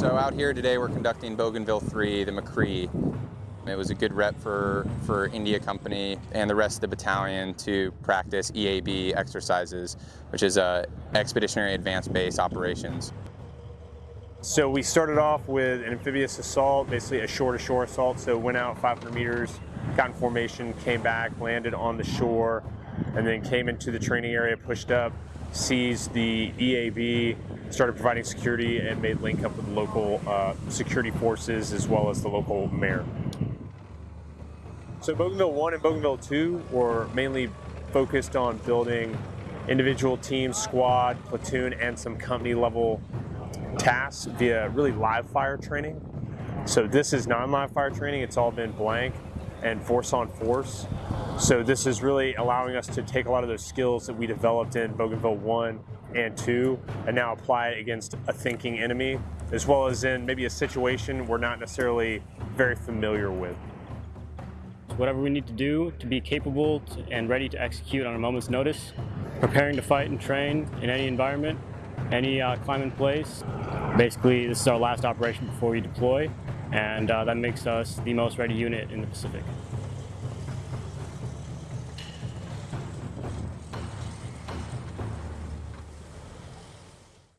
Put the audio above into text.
So out here today we're conducting Bougainville 3, the MCCRE. It was a good rep for, for India Company and the rest of the battalion to practice EAB exercises, which is uh, Expeditionary Advanced Base Operations. So we started off with an amphibious assault, basically a shore-to-shore assault. So went out 500 meters, got in formation, came back, landed on the shore, and then came into the training area, pushed up, seized the EAB, started providing security, and made link up with local uh, security forces as well as the local mayor. So Bougainville 1 and Bougainville 2 were mainly focused on building individual teams, squad, platoon, and some company level tasks via really live fire training. So this is non-live fire training. It's all been blank and force on force. So this is really allowing us to take a lot of those skills that we developed in Bougainville 1 and 2 and now apply it against a thinking enemy as well as in maybe a situation we're not necessarily very familiar with. Whatever we need to do to be capable and ready to execute on a moment's notice, preparing to fight and train in any environment, any uh, clime in place. Basically, this is our last operation before we deploy, and uh, that makes us the most ready unit in the Pacific.